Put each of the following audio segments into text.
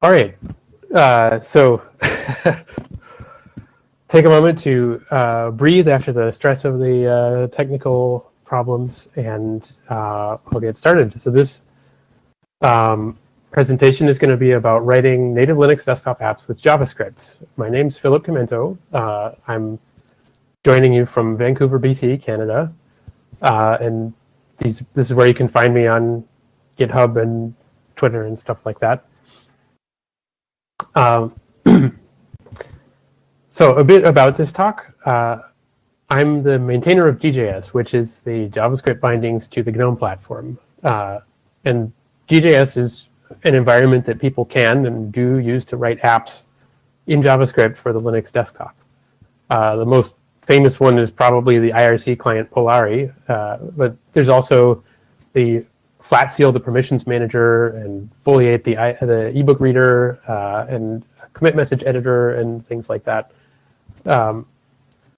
All right. Uh, so take a moment to uh, breathe after the stress of the uh, technical problems, and uh, I'll get started. So this um, presentation is going to be about writing native Linux desktop apps with JavaScript. My name's Philip Chimento. Uh, I'm joining you from Vancouver, BC, Canada. Uh, and these, this is where you can find me on GitHub and Twitter and stuff like that. Um, so a bit about this talk. Uh, I'm the maintainer of GJS, which is the JavaScript bindings to the GNOME platform. Uh, and GJS is an environment that people can and do use to write apps in JavaScript for the Linux desktop. Uh, the most famous one is probably the IRC client Polari, uh, but there's also the Flatseal, the permissions manager, and Foliate, the, the ebook reader, uh, and commit message editor, and things like that. Um,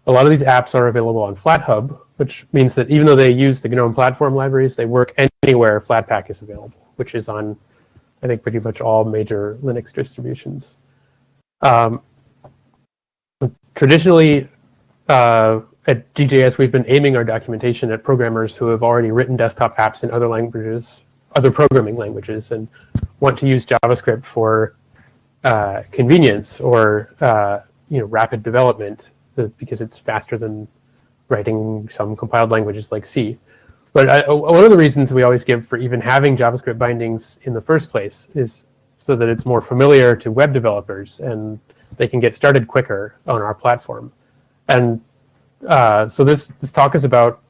a lot of these apps are available on FlatHub, which means that even though they use the GNOME platform libraries, they work anywhere Flatpak is available, which is on, I think, pretty much all major Linux distributions. Um, traditionally, uh, at GJS, we've been aiming our documentation at programmers who have already written desktop apps in other languages, other programming languages, and want to use JavaScript for uh, convenience or uh, you know rapid development because it's faster than writing some compiled languages like C. But I, one of the reasons we always give for even having JavaScript bindings in the first place is so that it's more familiar to web developers and they can get started quicker on our platform. And uh, so this, this talk is about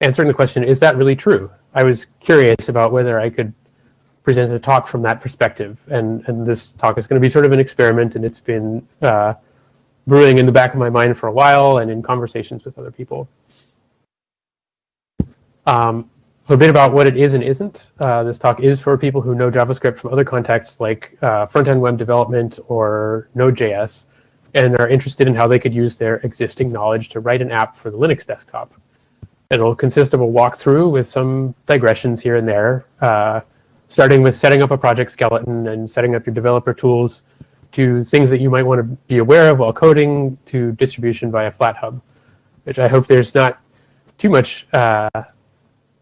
answering the question, is that really true? I was curious about whether I could present a talk from that perspective. And, and this talk is going to be sort of an experiment, and it's been uh, brewing in the back of my mind for a while and in conversations with other people. Um, so a bit about what it is and isn't. Uh, this talk is for people who know JavaScript from other contexts like uh, front-end web development or Node.js and are interested in how they could use their existing knowledge to write an app for the Linux desktop. It'll consist of a walkthrough with some digressions here and there, uh, starting with setting up a project skeleton and setting up your developer tools to things that you might want to be aware of while coding to distribution via FlatHub, which I hope there's not too much uh,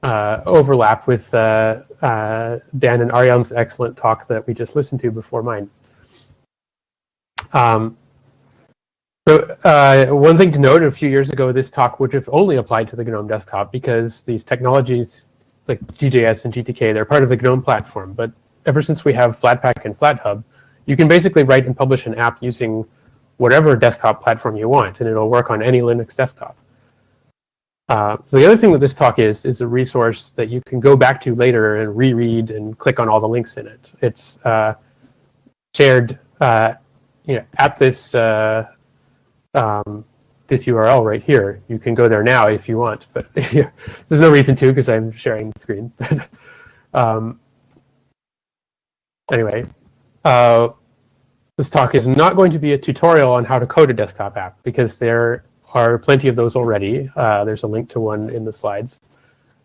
uh, overlap with uh, uh, Dan and Arjan's excellent talk that we just listened to before mine. Um, so uh, one thing to note, a few years ago, this talk would have only applied to the GNOME desktop because these technologies like GJS and GTK, they're part of the GNOME platform. But ever since we have Flatpak and FlatHub, you can basically write and publish an app using whatever desktop platform you want, and it'll work on any Linux desktop. Uh, so the other thing that this talk is, is a resource that you can go back to later and reread and click on all the links in it. It's uh, shared uh, you know, at this uh, um, this URL right here. You can go there now if you want, but there's no reason to because I'm sharing the screen. um, anyway, uh, this talk is not going to be a tutorial on how to code a desktop app because there are plenty of those already. Uh, there's a link to one in the slides.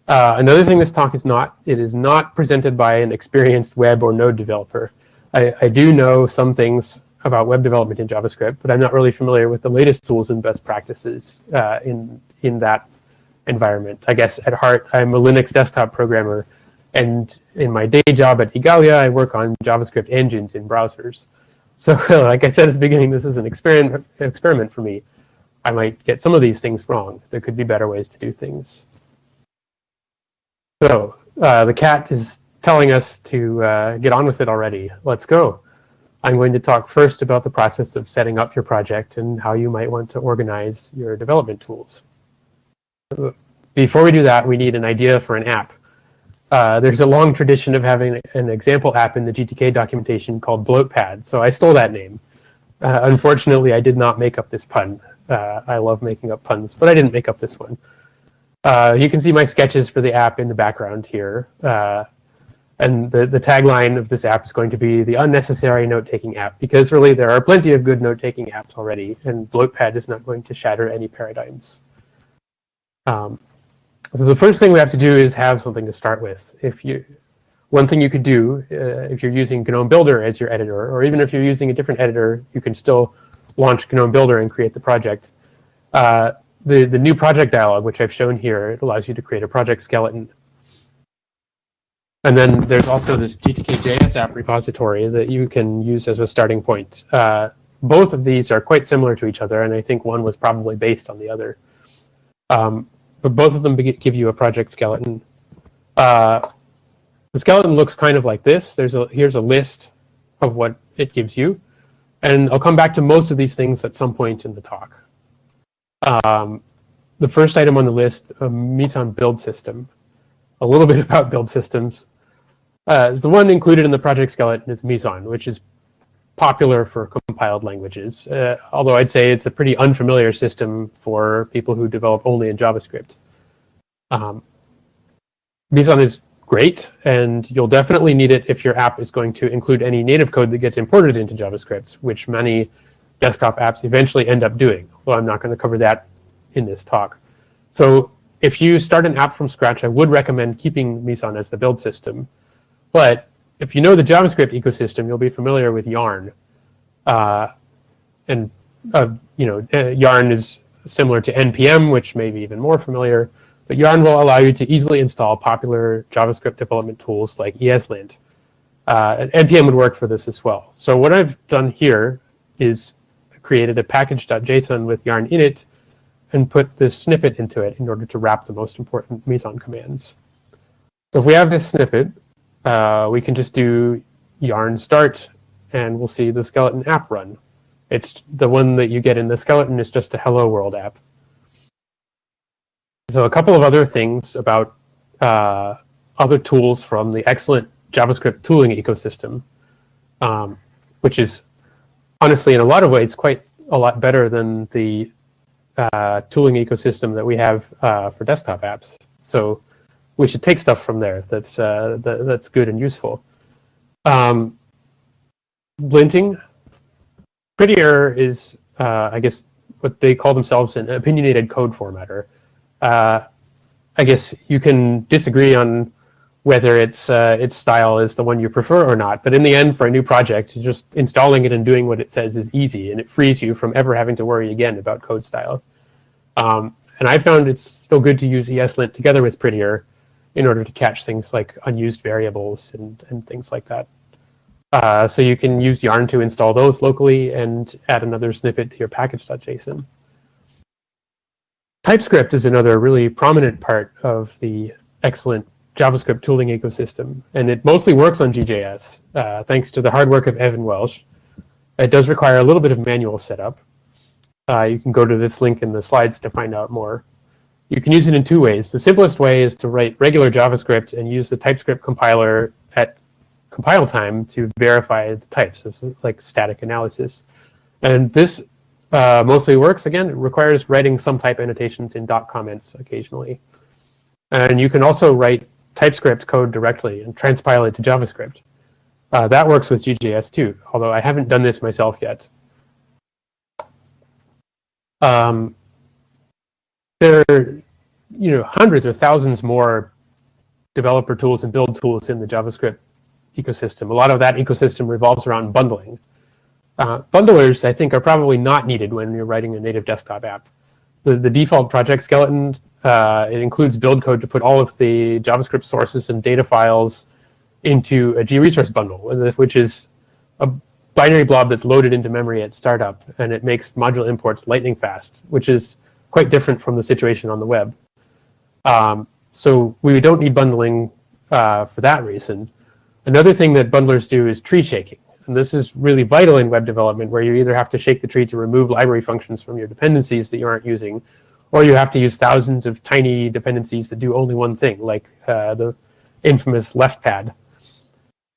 Uh, another thing this talk is not, it is not presented by an experienced web or node developer. I, I do know some things about web development in JavaScript, but I'm not really familiar with the latest tools and best practices uh, in, in that environment. I guess at heart, I'm a Linux desktop programmer, and in my day job at Igalia, I work on JavaScript engines in browsers. So like I said at the beginning, this is an experiment, experiment for me. I might get some of these things wrong. There could be better ways to do things. So uh, the cat is telling us to uh, get on with it already. Let's go. I'm going to talk first about the process of setting up your project and how you might want to organize your development tools. Before we do that, we need an idea for an app. Uh, there's a long tradition of having an example app in the GTK documentation called Bloatpad, so I stole that name. Uh, unfortunately, I did not make up this pun. Uh, I love making up puns, but I didn't make up this one. Uh, you can see my sketches for the app in the background here. And the, the tagline of this app is going to be the unnecessary note-taking app, because really there are plenty of good note-taking apps already, and Bloatpad is not going to shatter any paradigms. Um, so the first thing we have to do is have something to start with. If you, one thing you could do uh, if you're using GNOME Builder as your editor, or even if you're using a different editor, you can still launch GNOME Builder and create the project. Uh, the, the new project dialog, which I've shown here, it allows you to create a project skeleton. And then there's also this GTK.js app repository that you can use as a starting point. Uh, both of these are quite similar to each other, and I think one was probably based on the other. Um, but both of them give you a project skeleton. Uh, the skeleton looks kind of like this. There's a Here's a list of what it gives you. And I'll come back to most of these things at some point in the talk. Um, the first item on the list, a Meson build system. A little bit about build systems. Uh, the one included in the project skeleton is Meson, which is popular for compiled languages, uh, although I'd say it's a pretty unfamiliar system for people who develop only in JavaScript. Um, Meson is great, and you'll definitely need it if your app is going to include any native code that gets imported into JavaScript, which many desktop apps eventually end up doing, although I'm not going to cover that in this talk. So if you start an app from scratch, I would recommend keeping Meson as the build system. But if you know the JavaScript ecosystem, you'll be familiar with Yarn. Uh, and uh, you know, uh, Yarn is similar to NPM, which may be even more familiar. But Yarn will allow you to easily install popular JavaScript development tools like ESLint. Uh, NPM would work for this as well. So what I've done here is created a package.json with Yarn in it and put this snippet into it in order to wrap the most important Meson commands. So if we have this snippet, uh, we can just do yarn start and we'll see the skeleton app run. It's the one that you get in the skeleton is just a hello world app. So a couple of other things about uh, other tools from the excellent JavaScript tooling ecosystem, um, which is honestly in a lot of ways quite a lot better than the uh, tooling ecosystem that we have uh, for desktop apps. So we should take stuff from there that's uh, that, that's good and useful. Um, linting, Prettier is, uh, I guess, what they call themselves an opinionated code formatter. Uh, I guess you can disagree on whether its uh, its style is the one you prefer or not. But in the end, for a new project, just installing it and doing what it says is easy, and it frees you from ever having to worry again about code style. Um, and I found it's still good to use ESLint together with Prettier in order to catch things like unused variables and, and things like that. Uh, so you can use Yarn to install those locally and add another snippet to your package.json. TypeScript is another really prominent part of the excellent JavaScript tooling ecosystem, and it mostly works on GJS, uh, thanks to the hard work of Evan Welsh. It does require a little bit of manual setup. Uh, you can go to this link in the slides to find out more. You can use it in two ways. The simplest way is to write regular JavaScript and use the TypeScript compiler at compile time to verify the types. This is like static analysis. And this uh, mostly works, again, it requires writing some type annotations in dot comments occasionally. And you can also write TypeScript code directly and transpile it to JavaScript. Uh, that works with GJS too, although I haven't done this myself yet. Um, there you know, hundreds or thousands more developer tools and build tools in the JavaScript ecosystem. A lot of that ecosystem revolves around bundling. Uh, bundlers, I think, are probably not needed when you're writing a native desktop app. The, the default project skeleton, uh, it includes build code to put all of the JavaScript sources and data files into a gResource bundle, which is a binary blob that's loaded into memory at startup, and it makes module imports lightning fast, which is quite different from the situation on the web. Um, so we don't need bundling uh, for that reason. Another thing that bundlers do is tree shaking. And this is really vital in web development where you either have to shake the tree to remove library functions from your dependencies that you aren't using, or you have to use thousands of tiny dependencies that do only one thing, like uh, the infamous left pad.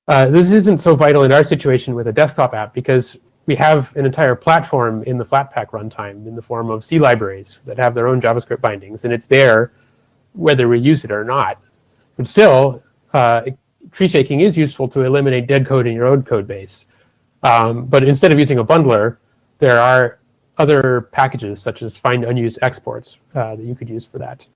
Uh, this isn't so vital in our situation with a desktop app because we have an entire platform in the Flatpak runtime in the form of C libraries that have their own JavaScript bindings, and it's there whether we use it or not. But still, uh, tree shaking is useful to eliminate dead code in your own code base. Um, but instead of using a bundler, there are other packages such as find unused exports uh, that you could use for that.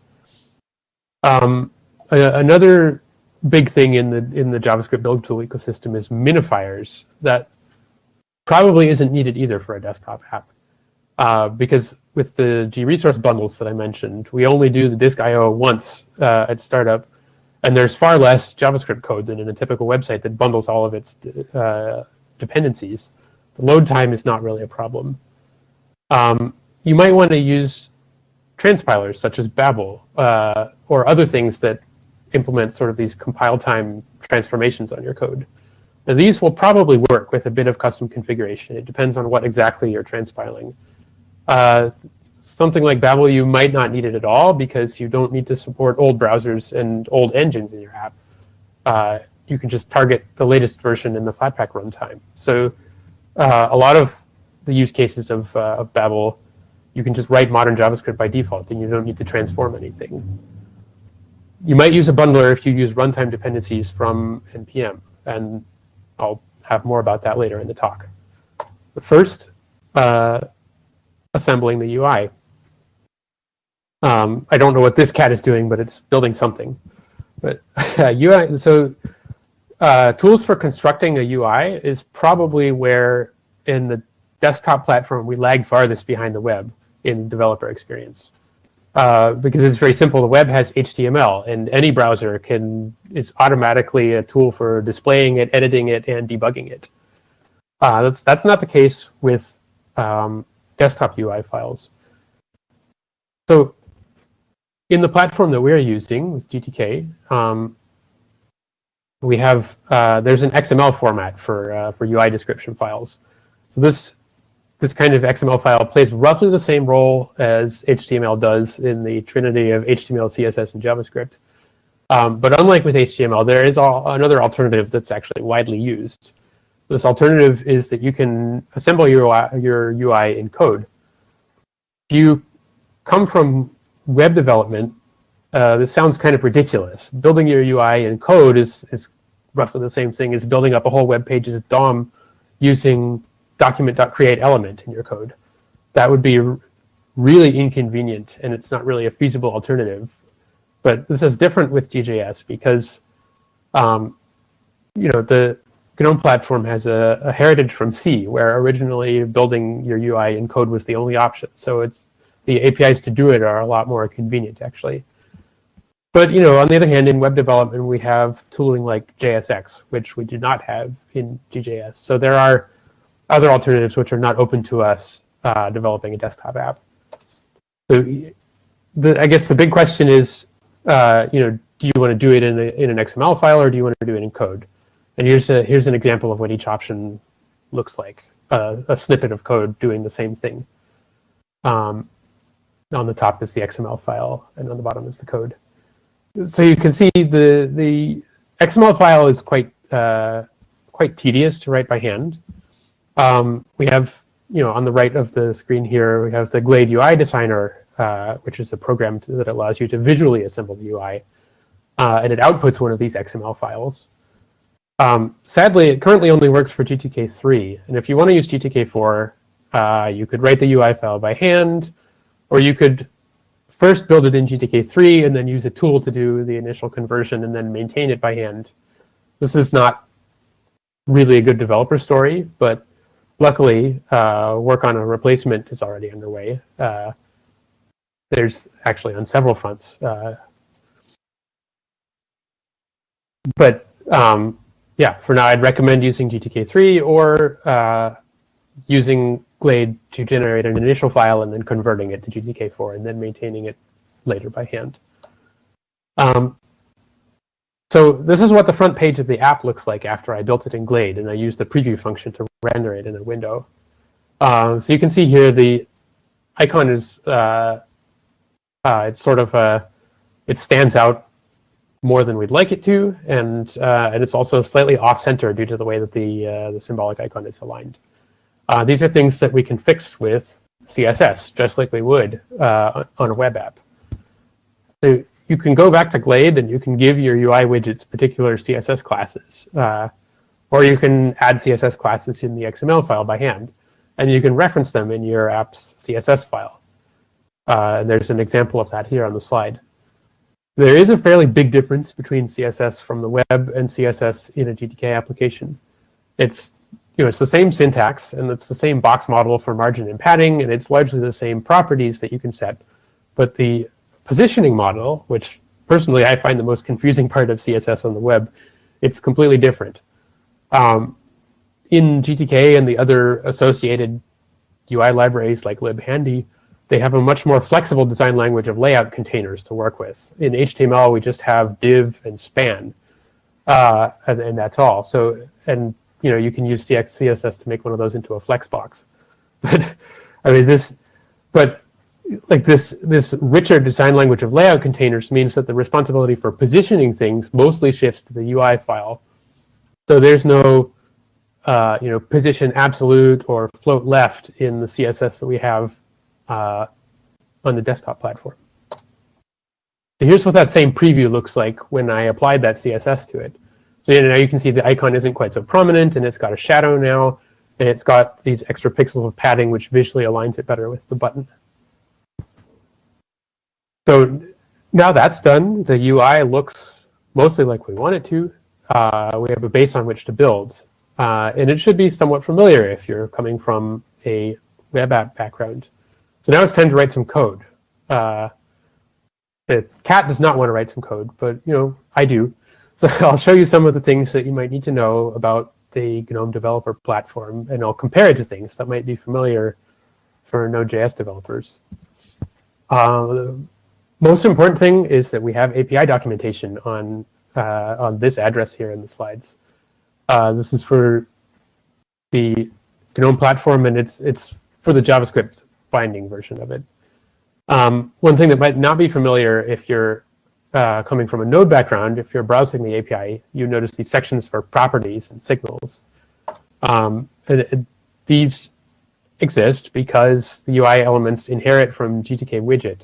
Um, another big thing in the in the JavaScript build tool ecosystem is minifiers that probably isn't needed either for a desktop app. Uh, because with the G-resource bundles that I mentioned, we only do the disk I.O. once uh, at startup, and there's far less JavaScript code than in a typical website that bundles all of its uh, dependencies. The load time is not really a problem. Um, you might want to use transpilers such as Babel uh, or other things that implement sort of these compile time transformations on your code. Now, these will probably work with a bit of custom configuration. It depends on what exactly you're transpiling. Uh, something like Babel, you might not need it at all because you don't need to support old browsers and old engines in your app. Uh, you can just target the latest version in the Flatpak runtime. So uh, a lot of the use cases of, uh, of Babel, you can just write modern JavaScript by default and you don't need to transform anything. You might use a bundler if you use runtime dependencies from NPM. And I'll have more about that later in the talk. But first, uh, assembling the UI. Um, I don't know what this cat is doing, but it's building something. But UI, so uh, tools for constructing a UI is probably where in the desktop platform we lag farthest behind the web in developer experience. Uh, because it's very simple. The web has HTML, and any browser can is automatically a tool for displaying it, editing it, and debugging it. Uh, that's that's not the case with um, desktop UI files. So in the platform that we're using with GTK, um, we have uh, there's an XML format for uh, for UI description files. So this this kind of XML file plays roughly the same role as HTML does in the trinity of HTML, CSS, and JavaScript. Um, but unlike with HTML, there is all, another alternative that's actually widely used. This alternative is that you can assemble your UI, your UI in code. If you come from web development, uh, this sounds kind of ridiculous. Building your UI in code is, is roughly the same thing as building up a whole web page's DOM using document.create element in your code. That would be really inconvenient, and it's not really a feasible alternative. But this is different with GJS because, um, you know, the GNOME platform has a, a, heritage from C, where originally building your UI in code was the only option. So it's the APIs to do it are a lot more convenient, actually. But you know, on the other hand, in web development, we have tooling like JSX, which we do not have in GJS. So there are other alternatives which are not open to us uh, developing a desktop app. So the, I guess the big question is, uh, you know, do you want to do it in, a, in an XML file or do you want to do it in code? And here's, a, here's an example of what each option looks like, uh, a snippet of code doing the same thing. Um, on the top is the XML file, and on the bottom is the code. So you can see the, the XML file is quite, uh, quite tedious to write by hand. Um, we have, you know, on the right of the screen here, we have the Glade UI Designer, uh, which is a program to, that allows you to visually assemble the UI. Uh, and it outputs one of these XML files. Um, sadly, it currently only works for GTK3. And if you want to use GTK4, uh, you could write the UI file by hand, or you could first build it in GTK3 and then use a tool to do the initial conversion and then maintain it by hand. This is not really a good developer story, but luckily, uh, work on a replacement is already underway. Uh, there's actually on several fronts. Uh, but um, yeah, for now, I'd recommend using GTK3 or uh, using Glade to generate an initial file and then converting it to GTK4 and then maintaining it later by hand. Um, so this is what the front page of the app looks like after I built it in Glade, and I used the preview function to render it in a window. Um, so you can see here the icon is, uh, uh, it's sort of, a, it stands out more than we'd like it to, and, uh, and it's also slightly off-center due to the way that the, uh, the symbolic icon is aligned. Uh, these are things that we can fix with CSS, just like we would uh, on a web app. So you can go back to Glade and you can give your UI widgets particular CSS classes. Uh, or you can add CSS classes in the XML file by hand. And you can reference them in your app's CSS file. Uh, and there's an example of that here on the slide. There is a fairly big difference between CSS from the web and CSS in a GTK application. It's you know, it's the same syntax and it's the same box model for margin and padding and it's largely the same properties that you can set. But the positioning model, which personally I find the most confusing part of CSS on the web, it's completely different. Um, in GTK and the other associated UI libraries like libhandy, they have a much more flexible design language of layout containers to work with. In HTML, we just have div and span, uh, and, and, that's all. So, and you know, you can use CX CSS to make one of those into a flex box. But I mean, this, but like this, this richer design language of layout containers means that the responsibility for positioning things mostly shifts to the UI file. So there's no, uh, you know, position absolute or float left in the CSS that we have uh, on the desktop platform. So here's what that same preview looks like when I applied that CSS to it. So now you can see the icon isn't quite so prominent, and it's got a shadow now, and it's got these extra pixels of padding, which visually aligns it better with the button. So now that's done, the UI looks mostly like we want it to. Uh, we have a base on which to build. Uh, and it should be somewhat familiar if you're coming from a web app background. So now it's time to write some code. Uh, the cat does not want to write some code, but you know I do. So I'll show you some of the things that you might need to know about the GNOME developer platform, and I'll compare it to things that might be familiar for Node.js developers. Uh, most important thing is that we have API documentation on uh, on this address here in the slides. Uh, this is for the GNOME platform, and it's it's for the JavaScript binding version of it. Um, one thing that might not be familiar if you're uh, coming from a Node background, if you're browsing the API, you notice these sections for properties and signals. Um, and it, these exist because the UI elements inherit from GTK widget.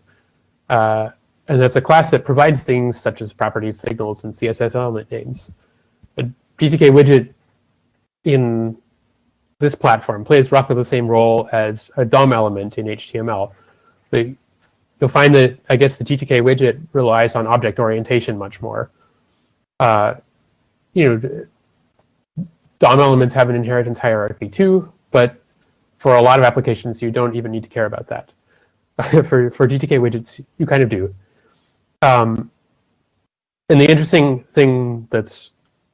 Uh, and that's a class that provides things such as properties, signals, and CSS element names. A GTK widget in this platform plays roughly the same role as a DOM element in HTML. But you'll find that, I guess, the GTK widget relies on object orientation much more. Uh, you know, DOM elements have an inheritance hierarchy too, but for a lot of applications, you don't even need to care about that. for, for GTK widgets, you kind of do. Um, and the interesting thing that's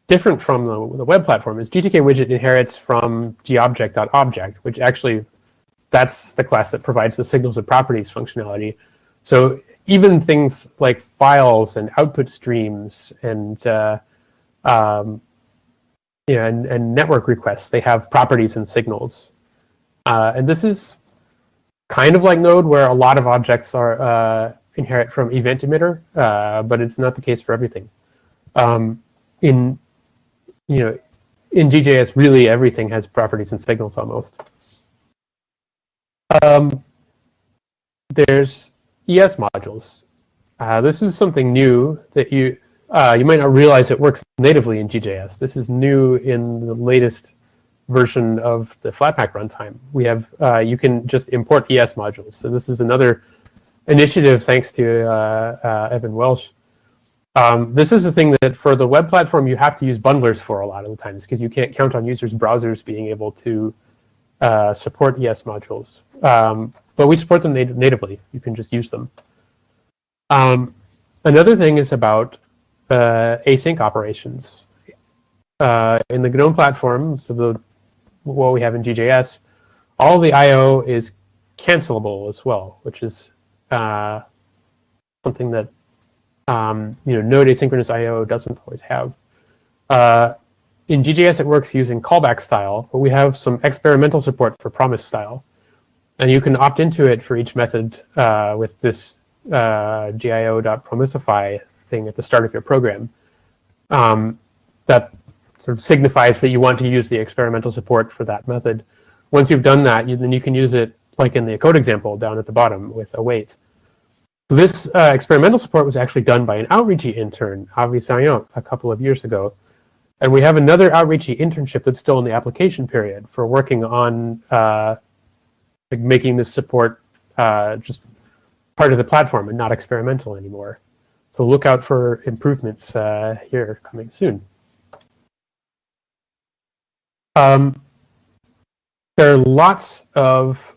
different from the, the web platform is GTK widget inherits from gobject.object, which actually that's the class that provides the signals and properties functionality. So even things like files and output streams and uh, um, and, and, network requests, they have properties and signals. Uh, and this is kind of like Node, where a lot of objects are uh, inherit from event emitter, uh, but it's not the case for everything. Um, in you know, in GJS, really everything has properties and signals almost. Um, there's ES modules. Uh, this is something new that you uh, you might not realize it works natively in GJS. This is new in the latest version of the Flatpak runtime. We have uh, you can just import ES modules. So this is another initiative thanks to uh, uh, Evan Welsh um, this is the thing that for the web platform, you have to use bundlers for a lot of the times because you can't count on users' browsers being able to uh, support ES modules. Um, but we support them nat natively. You can just use them. Um, another thing is about uh, async operations. Uh, in the GNOME platform, so the, what we have in GJS, all the I.O. is cancelable as well, which is uh, something that um, you know, Node asynchronous I.O. doesn't always have. Uh, in GJS, it works using callback style, but we have some experimental support for promise style. And you can opt into it for each method uh, with this uh, gio.promisify thing at the start of your program. Um, that sort of signifies that you want to use the experimental support for that method. Once you've done that, you, then you can use it like in the code example down at the bottom with await. So this uh, experimental support was actually done by an Outreachy intern, Avi Sayon, a couple of years ago. And we have another Outreachy internship that's still in the application period for working on uh, like making this support uh, just part of the platform and not experimental anymore. So look out for improvements uh, here coming soon. Um, there are lots of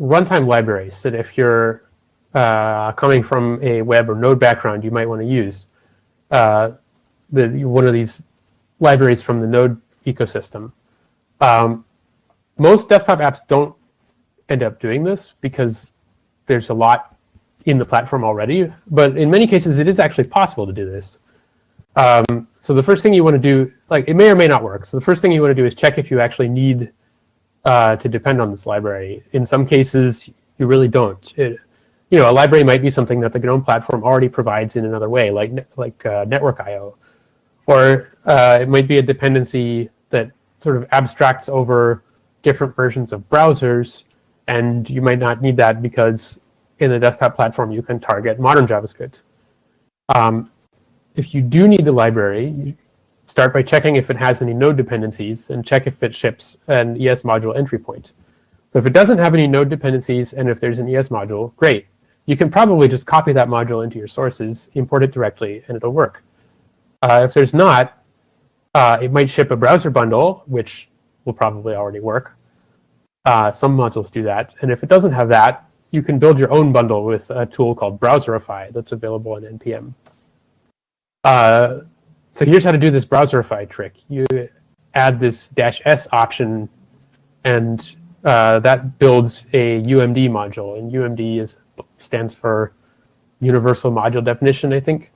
runtime libraries that if you're uh, coming from a web or node background, you might want to use. Uh, the, one of these libraries from the node ecosystem. Um, most desktop apps don't end up doing this because there's a lot in the platform already. But in many cases, it is actually possible to do this. Um, so the first thing you want to do, like it may or may not work. So the first thing you want to do is check if you actually need uh, to depend on this library. In some cases, you really don't. It, you know, a library might be something that the GNOME platform already provides in another way, like like uh, network I/O, or uh, it might be a dependency that sort of abstracts over different versions of browsers, and you might not need that because in the desktop platform you can target modern JavaScript. Um, if you do need the library, start by checking if it has any node dependencies and check if it ships an ES module entry point. So if it doesn't have any node dependencies and if there's an ES module, great. You can probably just copy that module into your sources, import it directly, and it'll work. Uh, if there's not, uh, it might ship a browser bundle, which will probably already work. Uh, some modules do that. And if it doesn't have that, you can build your own bundle with a tool called Browserify that's available in NPM. Uh, so here's how to do this Browserify trick. You add this dash S option, and uh, that builds a UMD module. And UMD is stands for Universal Module Definition, I think.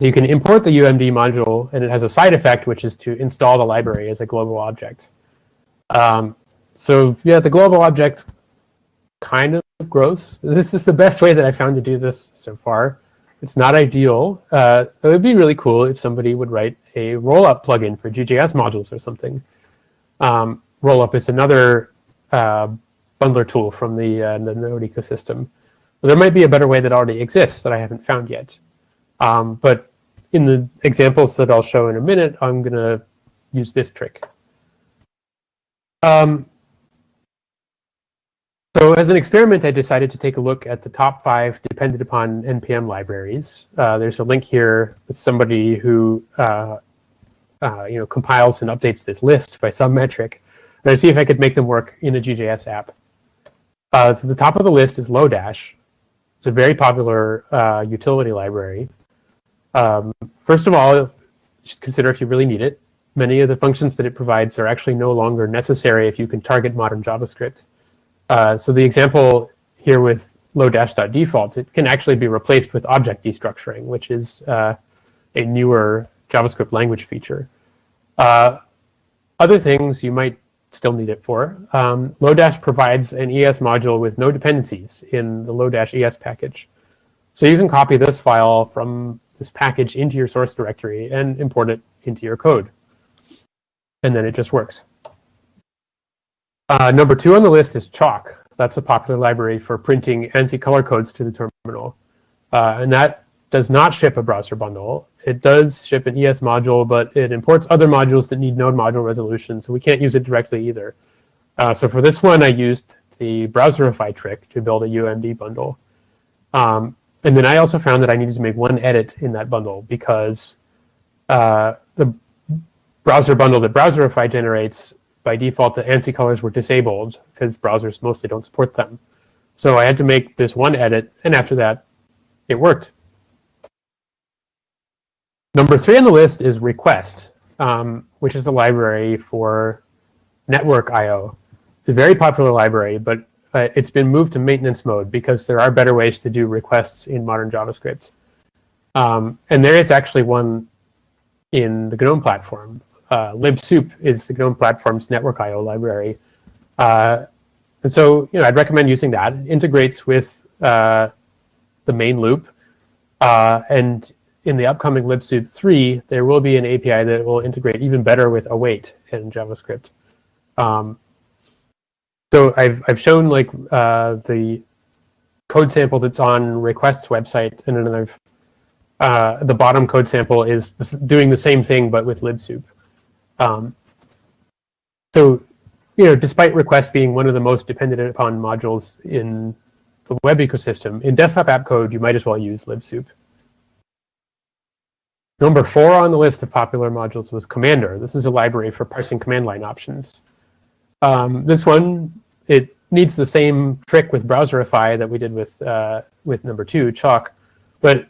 So you can import the UMD module, and it has a side effect, which is to install the library as a global object. Um, so yeah, the global object kind of gross. This is the best way that I found to do this so far. It's not ideal. Uh, it would be really cool if somebody would write a rollup plugin for GJS modules or something. Um, rollup is another uh, bundler tool from the, uh, the Node ecosystem. But there might be a better way that already exists that I haven't found yet. Um, but in the examples that I'll show in a minute, I'm going to use this trick. Um, so as an experiment, I decided to take a look at the top five dependent upon NPM libraries. Uh, there's a link here with somebody who uh, uh, you know, compiles and updates this list by some metric. And I see if I could make them work in a GJS app. Uh, so the top of the list is Lodash. It's a very popular uh, utility library. Um, first of all, you should consider if you really need it. Many of the functions that it provides are actually no longer necessary if you can target modern JavaScript. Uh, so the example here with lodash.defaults, it can actually be replaced with object destructuring, which is uh, a newer JavaScript language feature. Uh, other things you might still need it for. Um, Lodash provides an ES module with no dependencies in the Lodash ES package. So you can copy this file from this package into your source directory and import it into your code. And then it just works. Uh, number two on the list is Chalk. That's a popular library for printing ANSI color codes to the terminal. Uh, and that does not ship a browser bundle. It does ship an ES module, but it imports other modules that need node module resolution, so we can't use it directly either. Uh, so for this one, I used the Browserify trick to build a UMD bundle. Um, and then I also found that I needed to make one edit in that bundle because uh, the browser bundle that Browserify generates by default, the ANSI colors were disabled because browsers mostly don't support them. So I had to make this one edit, and after that, it worked. Number three on the list is Request, um, which is a library for network I.O. It's a very popular library, but uh, it's been moved to maintenance mode because there are better ways to do requests in modern JavaScript. Um, and there is actually one in the GNOME platform uh, libsoup is the GNOME platform's network I/O library, uh, and so you know I'd recommend using that. It integrates with uh, the main loop, uh, and in the upcoming libsoup 3, there will be an API that will integrate even better with await in JavaScript. Um, so I've I've shown like uh, the code sample that's on request's website, and then I've uh, the bottom code sample is doing the same thing but with libsoup. Um, so, you know, despite request being one of the most dependent upon modules in the web ecosystem, in desktop app code, you might as well use libsoup. Number four on the list of popular modules was Commander. This is a library for parsing command line options. Um, this one, it needs the same trick with Browserify that we did with uh, with number two, Chalk, but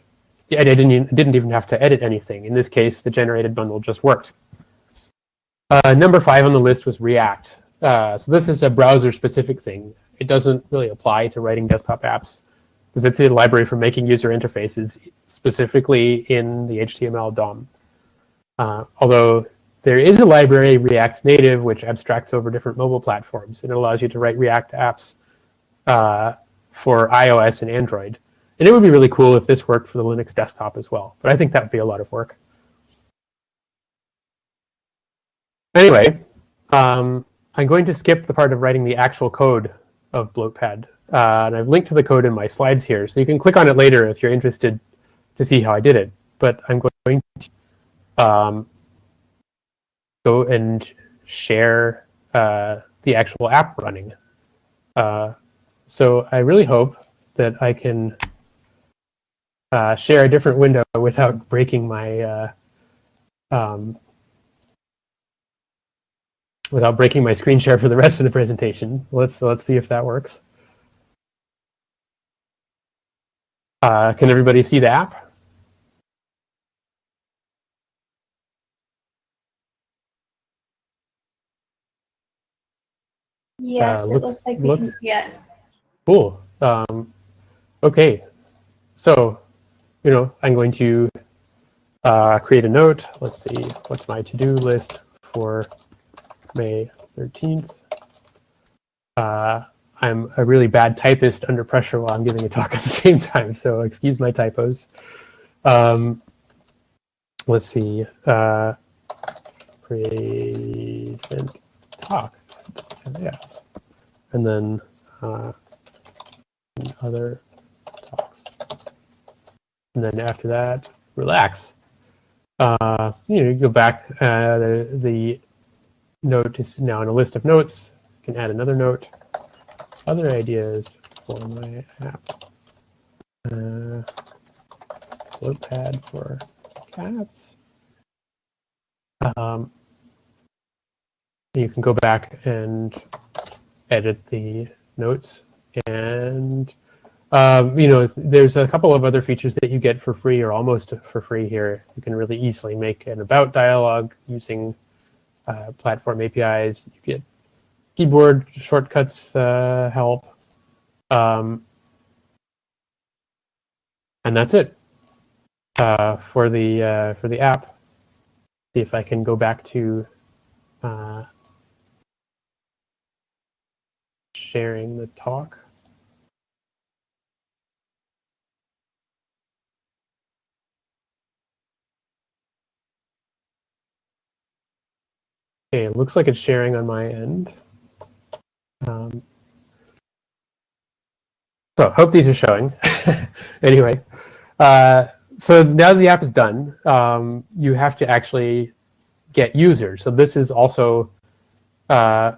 I didn't, didn't even have to edit anything. In this case, the generated bundle just worked. Uh, number five on the list was React. Uh, so this is a browser-specific thing. It doesn't really apply to writing desktop apps it's a library for making user interfaces specifically in the HTML DOM. Uh, although there is a library, React Native, which abstracts over different mobile platforms. And it allows you to write React apps uh, for iOS and Android. And it would be really cool if this worked for the Linux desktop as well. But I think that would be a lot of work. Anyway, um, I'm going to skip the part of writing the actual code of Bloatpad. Uh, and I've linked to the code in my slides here. So you can click on it later if you're interested to see how I did it. But I'm going to um, go and share uh, the actual app running. Uh, so I really hope that I can uh, share a different window without breaking my uh, um, without breaking my screen share for the rest of the presentation. Let's let's see if that works. Uh, can everybody see the app? Yes, uh, it looks like we can see it. Cool. Um, okay, so you know, I'm going to uh, create a note. Let's see, what's my to-do list for May 13th? Uh, I'm a really bad typist under pressure while I'm giving a talk at the same time, so excuse my typos. Um, let's see, uh, present talk, yes, and then uh, other talks. and then after that, relax. Uh, you know, go back, uh, the, the note is now in a list of notes. You can add another note. Other ideas for my app. Uh, pad for cats. Um, you can go back and edit the notes and um, you know, there's a couple of other features that you get for free or almost for free here. You can really easily make an about dialog using uh, platform APIs. You get keyboard shortcuts uh, help. Um, and that's it uh, for the uh, for the app. See if I can go back to uh, sharing the talk. Okay, it looks like it's sharing on my end. Um, so hope these are showing. anyway, uh, so now the app is done, um, you have to actually get users. So this is also uh,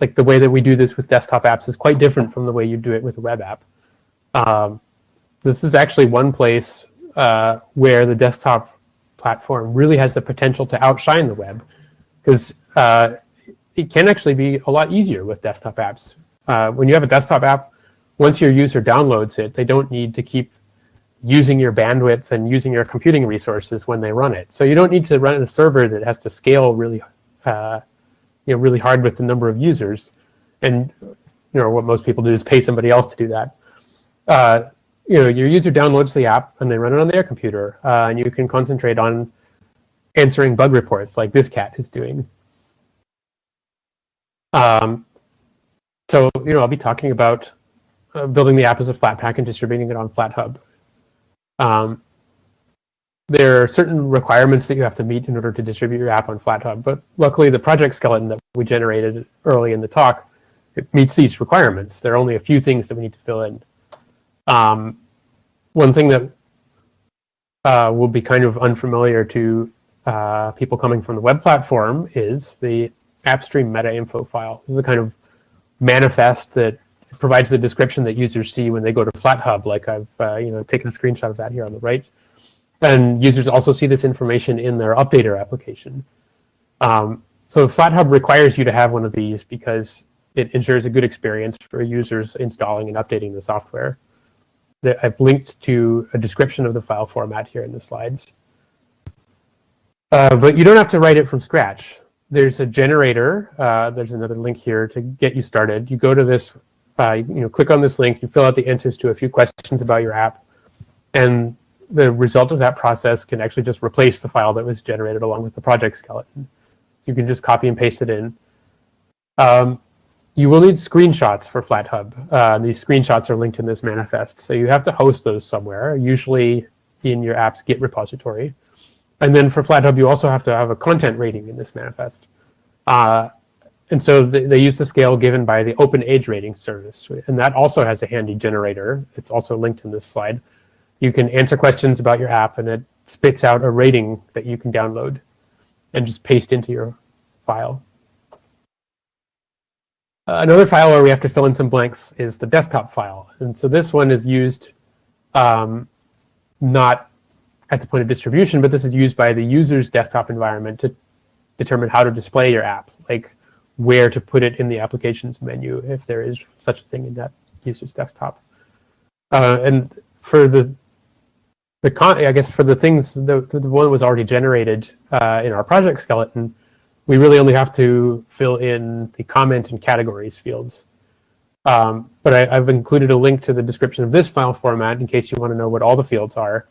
like the way that we do this with desktop apps is quite different from the way you do it with a web app. Um, this is actually one place uh, where the desktop platform really has the potential to outshine the web because uh, it can actually be a lot easier with desktop apps. Uh, when you have a desktop app, once your user downloads it, they don't need to keep using your bandwidth and using your computing resources when they run it. So you don't need to run a server that has to scale really, uh, you know, really hard with the number of users. And you know what most people do is pay somebody else to do that. Uh, you know, your user downloads the app and they run it on their computer, uh, and you can concentrate on answering bug reports like this cat is doing. Um, so, you know, I'll be talking about uh, building the app as a Flatpak and distributing it on FlatHub. Um, there are certain requirements that you have to meet in order to distribute your app on FlatHub, but luckily the project skeleton that we generated early in the talk, it meets these requirements. There are only a few things that we need to fill in. Um, one thing that uh, will be kind of unfamiliar to uh, people coming from the web platform is the AppStream meta info file. This is a kind of manifest that provides the description that users see when they go to FlatHub, like I've uh, you know taken a screenshot of that here on the right. And users also see this information in their updater application. Um, so FlatHub requires you to have one of these because it ensures a good experience for users installing and updating the software. I've linked to a description of the file format here in the slides. Uh, but you don't have to write it from scratch. There's a generator. Uh, there's another link here to get you started. You go to this, uh, you know, click on this link. You fill out the answers to a few questions about your app, and the result of that process can actually just replace the file that was generated along with the project skeleton. You can just copy and paste it in. Um, you will need screenshots for FlatHub. Uh, these screenshots are linked in this manifest. So you have to host those somewhere, usually in your app's Git repository. And then for FlatHub, you also have to have a content rating in this manifest. Uh, and so they, they use the scale given by the Open Age Rating Service. And that also has a handy generator. It's also linked in this slide. You can answer questions about your app, and it spits out a rating that you can download and just paste into your file. Uh, another file where we have to fill in some blanks is the desktop file. And so this one is used um, not at the point of distribution, but this is used by the user's desktop environment to determine how to display your app, like where to put it in the applications menu if there is such a thing in that user's desktop. Uh, and for the the con I guess for the things the, the one was already generated uh, in our project skeleton, we really only have to fill in the comment and categories fields. Um, but I, have included a link to the description of this file format in case you want to know what all the fields are.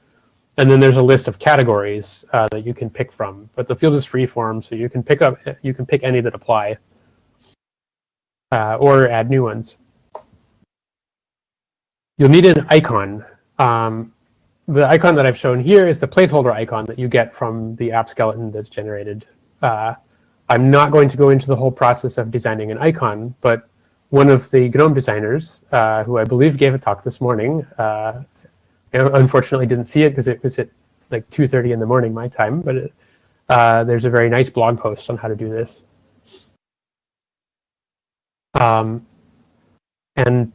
And then there's a list of categories uh, that you can pick from. But the field is free form, so you can pick up you can pick any that apply uh, or add new ones. You'll need an icon. Um, the icon that I've shown here is the placeholder icon that you get from the app skeleton that's generated. Uh, I'm not going to go into the whole process of designing an icon, but one of the GNOME designers, uh, who I believe gave a talk this morning, uh, unfortunately didn't see it because it was at like 2.30 in the morning my time, but it, uh, there's a very nice blog post on how to do this. Um, and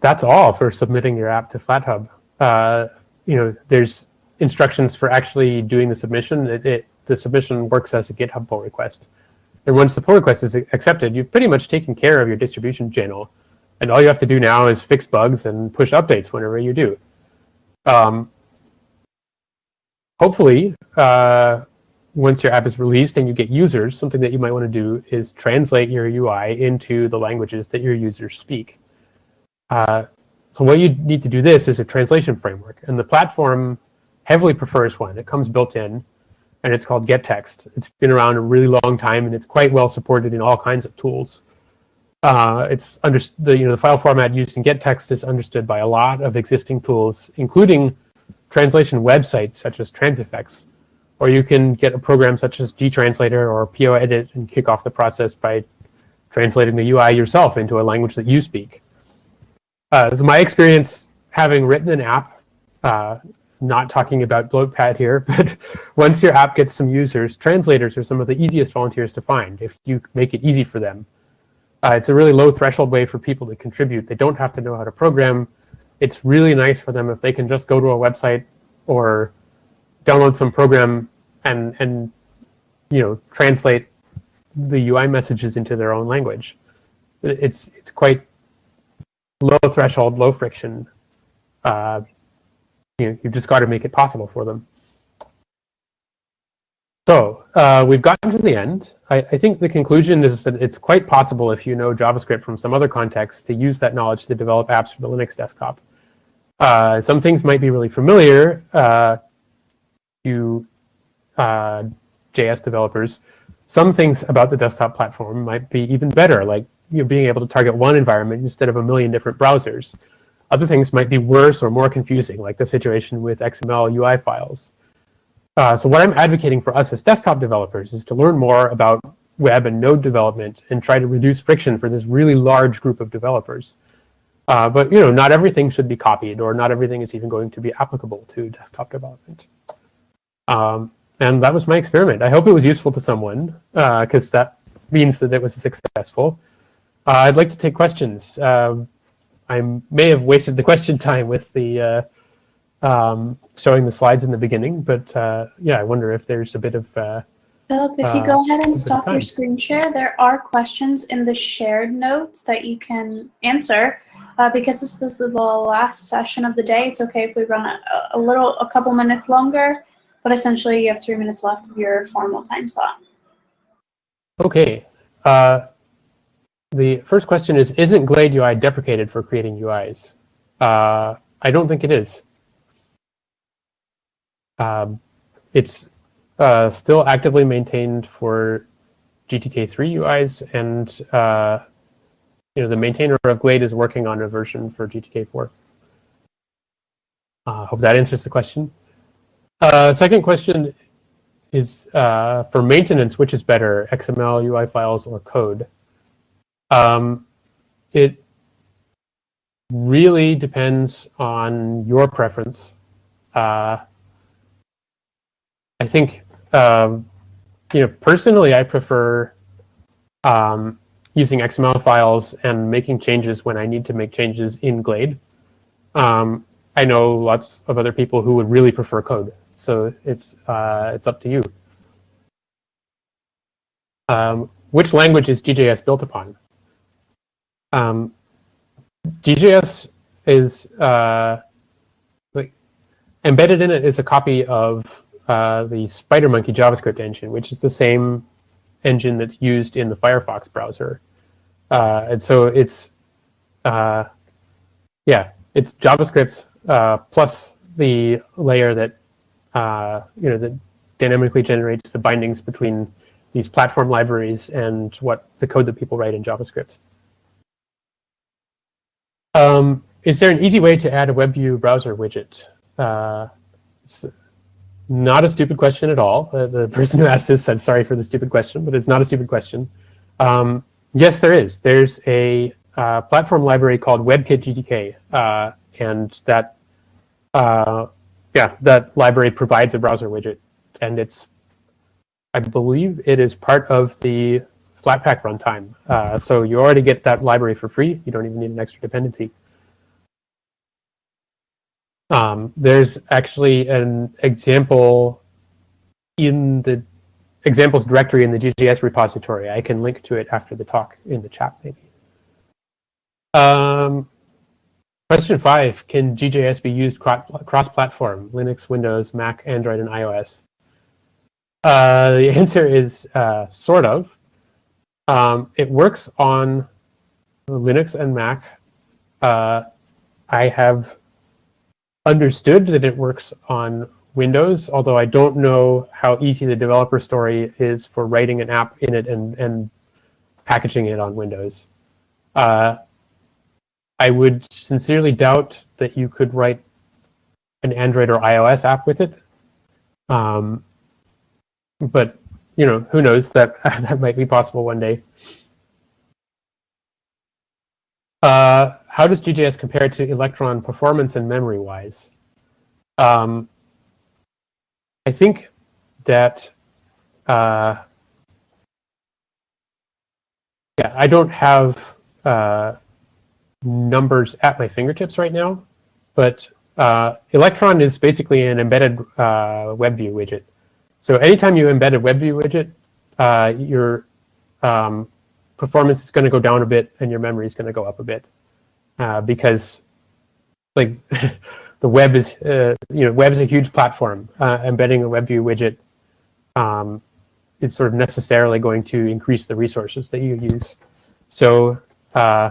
that's all for submitting your app to FlatHub. Uh, you know, there's instructions for actually doing the submission. It, it, the submission works as a GitHub pull request. And once the pull request is accepted, you've pretty much taken care of your distribution channel. And all you have to do now is fix bugs and push updates whenever you do. Um, hopefully, uh, once your app is released and you get users, something that you might want to do is translate your UI into the languages that your users speak. Uh, so what you need to do this is a translation framework. And the platform heavily prefers one. It comes built in and it's called gettext. It's been around a really long time, and it's quite well supported in all kinds of tools. Uh, it's under the you know the file format used in gettext is understood by a lot of existing tools, including translation websites such as Transifex, or you can get a program such as gtranslator or poedit and kick off the process by translating the UI yourself into a language that you speak. Uh, so my experience having written an app uh, not talking about Bloatpad here, but once your app gets some users, translators are some of the easiest volunteers to find if you make it easy for them. Uh, it's a really low threshold way for people to contribute. They don't have to know how to program. It's really nice for them if they can just go to a website or download some program and, and you know, translate the UI messages into their own language. It's, it's quite low threshold, low friction uh, you, you've just got to make it possible for them. So uh, we've gotten to the end. I, I, think the conclusion is that it's quite possible if you know JavaScript from some other context to use that knowledge to develop apps for the Linux desktop. Uh, some things might be really familiar uh, to uh, JS developers. Some things about the desktop platform might be even better, like you know, being able to target one environment instead of a million different browsers. Other things might be worse or more confusing, like the situation with XML UI files. Uh, so what I'm advocating for us as desktop developers is to learn more about web and node development and try to reduce friction for this really large group of developers. Uh, but you know, not everything should be copied, or not everything is even going to be applicable to desktop development. Um, and that was my experiment. I hope it was useful to someone, because uh, that means that it was successful. Uh, I'd like to take questions. Um, I may have wasted the question time with the uh, um, showing the slides in the beginning, but uh, yeah, I wonder if there's a bit of uh, Philip, if you go ahead and stop your screen share, there are questions in the shared notes that you can answer. Uh, because this is the last session of the day, it's okay if we run a, a little, a couple minutes longer, but essentially you have three minutes left of your formal time slot. Okay. Uh, the first question is, isn't Glade UI deprecated for creating UIs? Uh, I don't think it is. Um, it's uh, still actively maintained for GTK3 UIs, and uh, you know the maintainer of Glade is working on a version for GTK4. Uh, hope that answers the question. Uh, second question is uh, for maintenance, which is better, XML, UI files, or code? Um, it really depends on your preference. Uh, I think um, you know, personally, I prefer um, using XML files and making changes when I need to make changes in Glade. Um, I know lots of other people who would really prefer code, so it's uh, it's up to you. Um, which language is GJS built upon? Um, GJS is uh, like embedded in it is a copy of uh, the SpiderMonkey JavaScript engine, which is the same engine that's used in the Firefox browser. Uh, and so it's, uh, yeah, it's JavaScript uh, plus the layer that, uh, you know, that dynamically generates the bindings between these platform libraries and what the code that people write in JavaScript. Um, is there an easy way to add a WebView browser widget? Uh, not a stupid question at all. Uh, the person who asked this said sorry for the stupid question, but it's not a stupid question. Um, yes, there is. There's a uh, platform library called WebKit GTK, uh, and that uh, yeah, that library provides a browser widget, and it's I believe it is part of the Flatpak runtime. Uh, so you already get that library for free. You don't even need an extra dependency. Um, there's actually an example in the examples directory in the GJS repository. I can link to it after the talk in the chat, maybe. Um, question five, can GJS be used cross-platform, Linux, Windows, Mac, Android, and iOS? Uh, the answer is uh, sort of. Um, it works on Linux and Mac. Uh, I have understood that it works on Windows, although I don't know how easy the developer story is for writing an app in it and, and packaging it on Windows. Uh, I would sincerely doubt that you could write an Android or iOS app with it. Um, but, you know, who knows, that, that might be possible one day. Uh, how does GJS compare to Electron performance and memory-wise? Um, I think that, uh, yeah, I don't have uh, numbers at my fingertips right now, but uh, Electron is basically an embedded uh, WebView widget. So anytime you embed a WebView widget, uh, your um, performance is going to go down a bit and your memory is going to go up a bit uh, because like the web is, uh, you know, web is a huge platform. Uh, embedding a WebView widget um, is sort of necessarily going to increase the resources that you use. So, uh,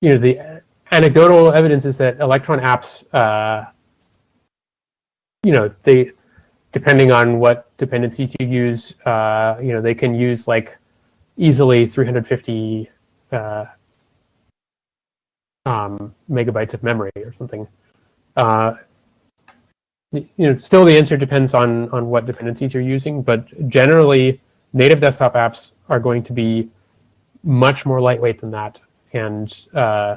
you know, the anecdotal evidence is that Electron apps, uh, you know, they, depending on what dependencies you use, uh, you know, they can use like easily 350 uh, um, megabytes of memory or something. Uh, you know, still the answer depends on, on what dependencies you're using, but generally native desktop apps are going to be much more lightweight than that. And, uh,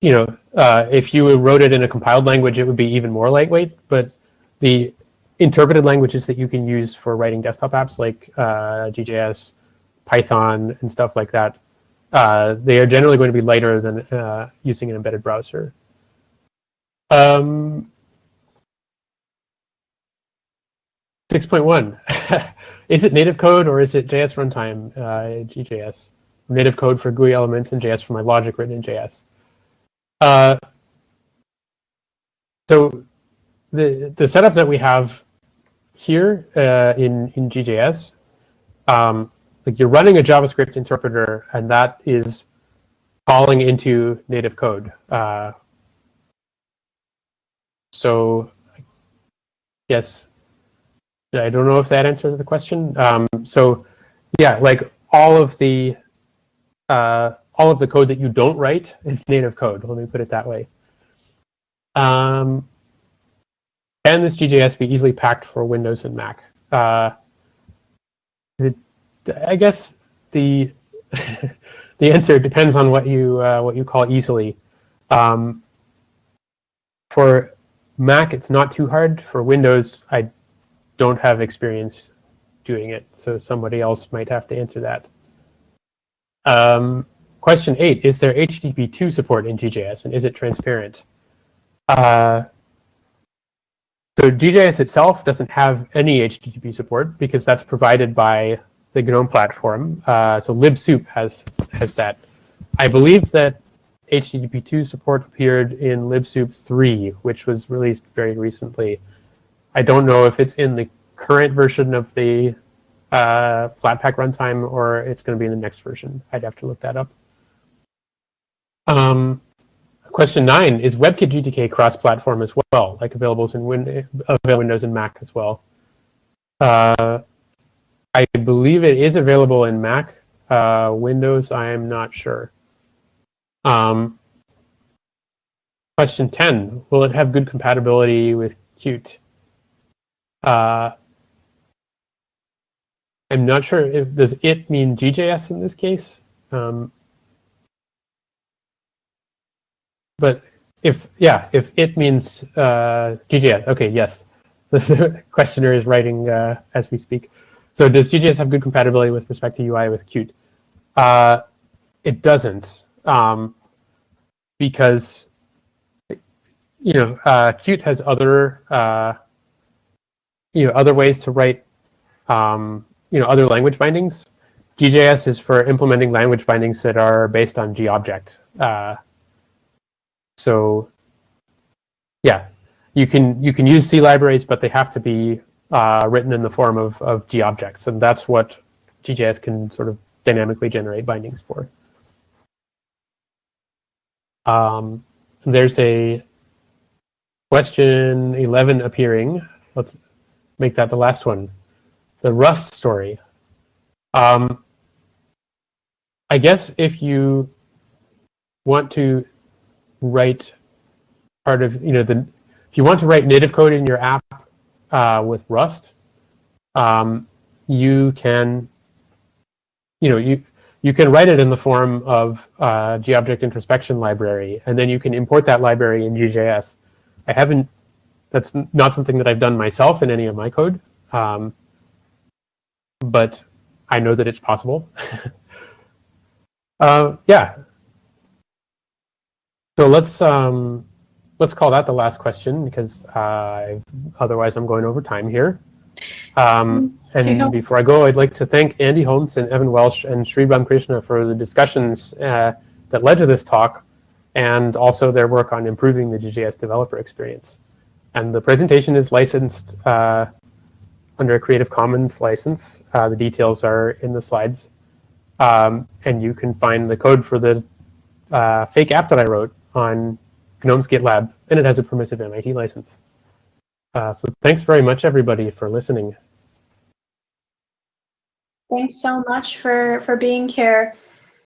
you know, uh, if you wrote it in a compiled language, it would be even more lightweight, but the interpreted languages that you can use for writing desktop apps like uh, GJS, Python, and stuff like that uh, they are generally going to be lighter than uh, using an embedded browser. Um, 6.1. is it native code or is it JS runtime, uh, GJS? Native code for GUI elements and JS for my logic written in JS. Uh, so the, the setup that we have here uh, in, in GJS, um, like you're running a JavaScript interpreter and that is calling into native code. Uh, so yes, I don't know if that answers the question. Um, so yeah, like all of the uh, all of the code that you don't write is native code. Let me put it that way. Um, can this GJS be easily packed for Windows and Mac? Uh, it, I guess the the answer depends on what you uh, what you call easily. Um, for Mac, it's not too hard. For Windows, I don't have experience doing it, so somebody else might have to answer that. Um, question eight, is there HTTP2 support in GJS, and is it transparent? Uh, so GJS itself doesn't have any HTTP support because that's provided by the GNOME platform. Uh, so libsoup has has that. I believe that HTTP2 support appeared in libsoup 3, which was released very recently. I don't know if it's in the current version of the uh, Flatpak runtime or it's going to be in the next version. I'd have to look that up. Um, question nine, is WebKit GTK cross-platform as well, like available in win Windows and Mac as well? Uh, I believe it is available in Mac. Uh, Windows, I am not sure. Um, question 10, will it have good compatibility with Qt? Uh, I'm not sure if does it mean GJS in this case. Um, but if yeah, if it means uh, GJS, okay, yes. The questioner is writing uh, as we speak. So does GJS have good compatibility with respect to UI with Qt? Uh, it doesn't, um, because you know uh, Qt has other uh, you know other ways to write um, you know, other language bindings. GJS is for implementing language bindings that are based on GObject. Uh, so yeah, you can you can use C libraries, but they have to be uh, written in the form of, of G objects. And that's what GJS can sort of dynamically generate bindings for. Um, there's a question 11 appearing. Let's make that the last one the Rust story. Um, I guess if you want to write part of, you know, the, if you want to write native code in your app uh, with Rust, um, you can, you know, you, you can write it in the form of uh, GObject introspection library, and then you can import that library in GJS. I haven't, that's not something that I've done myself in any of my code. Um, but I know that it's possible. uh, yeah. So let's um, let's call that the last question because uh, otherwise I'm going over time here. Um, and before I go, I'd like to thank Andy Holmes and Evan Welsh and Sri Ramkrishna for the discussions uh, that led to this talk and also their work on improving the GJS developer experience. And the presentation is licensed uh, under a Creative Commons license. Uh, the details are in the slides. Um, and you can find the code for the uh, fake app that I wrote on GNOME's GitLab, and it has a permissive MIT license. Uh, so thanks very much, everybody, for listening. Thanks so much for, for being here.